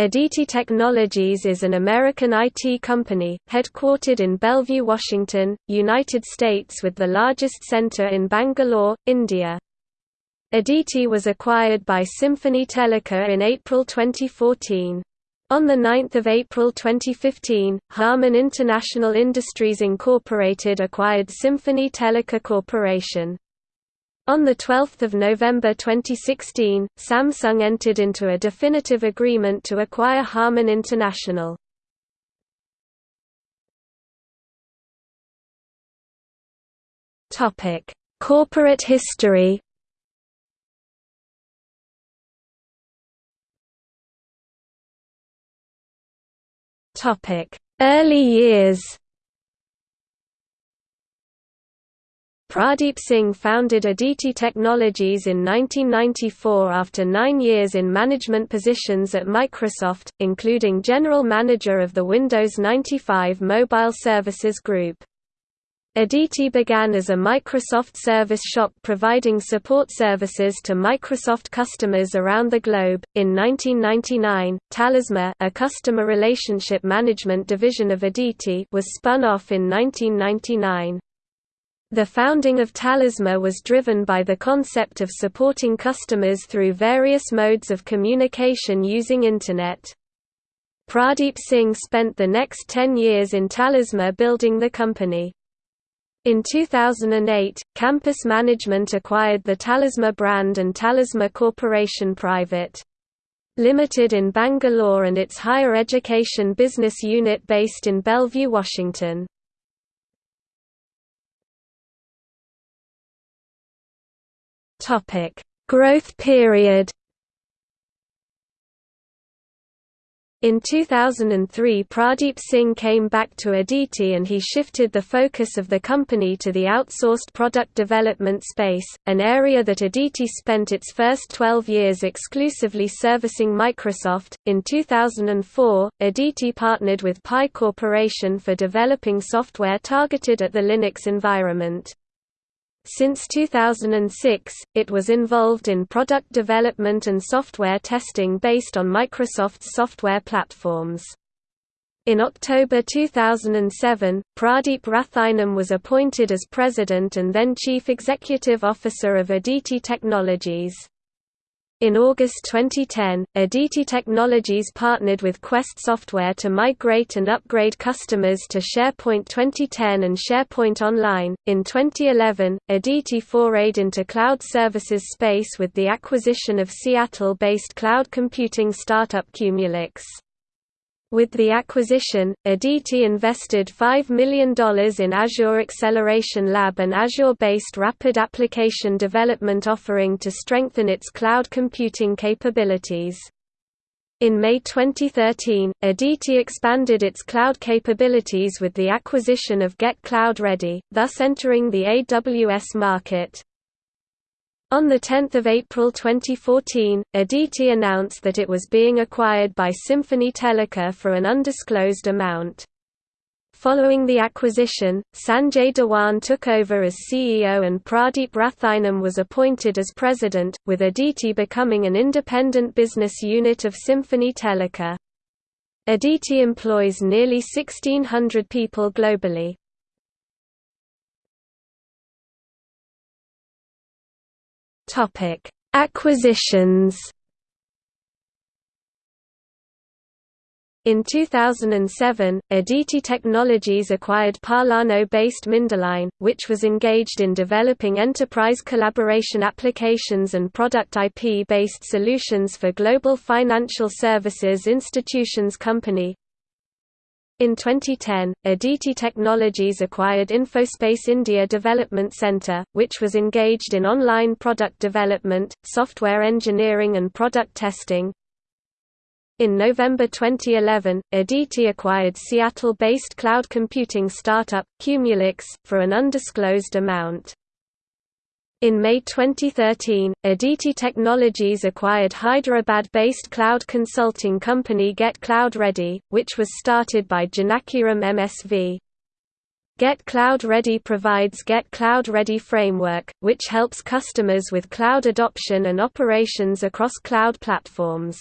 Aditi Technologies is an American IT company, headquartered in Bellevue, Washington, United States with the largest center in Bangalore, India. Aditi was acquired by Symphony Teleca in April 2014. On 9 April 2015, Harman International Industries Inc. acquired Symphony Teleca Corporation. On 12 November 2016, Samsung entered into a definitive agreement to acquire Harman International. Corporate history Early years Pradeep Singh founded Aditi Technologies in 1994 after nine years in management positions at Microsoft, including General Manager of the Windows 95 Mobile Services Group. Aditi began as a Microsoft service shop providing support services to Microsoft customers around the globe. In 1999, Talisma, a customer relationship management division of Aditi, was spun off in 1999. The founding of Talisma was driven by the concept of supporting customers through various modes of communication using Internet. Pradeep Singh spent the next 10 years in Talisma building the company. In 2008, Campus Management acquired the Talisma brand and Talisma Corporation Private. Limited in Bangalore and its higher education business unit based in Bellevue, Washington. Topic: Growth period. In 2003 Pradeep Singh came back to Aditi and he shifted the focus of the company to the outsourced product development space, an area that Aditi spent its first 12 years exclusively servicing Microsoft. In 2004, Aditi partnered with Pi Corporation for developing software targeted at the Linux environment. Since 2006, it was involved in product development and software testing based on Microsoft's software platforms. In October 2007, Pradeep Rathinam was appointed as president and then chief executive officer of Aditi Technologies. In August 2010, Aditi Technologies partnered with Quest Software to migrate and upgrade customers to SharePoint 2010 and SharePoint Online. In 2011, Aditi forayed into cloud services space with the acquisition of Seattle-based cloud computing startup Cumulux. With the acquisition, Aditi invested $5 million in Azure Acceleration Lab an Azure-based rapid application development offering to strengthen its cloud computing capabilities. In May 2013, Aditi expanded its cloud capabilities with the acquisition of Get Cloud Ready, thus entering the AWS market. On 10 April 2014, Aditi announced that it was being acquired by Symphony Teleca for an undisclosed amount. Following the acquisition, Sanjay Dhawan took over as CEO and Pradeep Rathinam was appointed as president, with Aditi becoming an independent business unit of Symphony Teleca. Aditi employs nearly 1,600 people globally. Topic: Acquisitions. In 2007, Aditi Technologies acquired Parlano-based MindAlign, which was engaged in developing enterprise collaboration applications and product IP-based solutions for global financial services institutions company, in 2010, Aditi Technologies acquired Infospace India Development Centre, which was engaged in online product development, software engineering and product testing. In November 2011, Aditi acquired Seattle-based cloud computing startup, Cumulux, for an undisclosed amount. In May 2013, Aditi Technologies acquired Hyderabad-based cloud consulting company Get Cloud Ready, which was started by Janakiram MSV. Get Cloud Ready provides Get Cloud Ready framework, which helps customers with cloud adoption and operations across cloud platforms.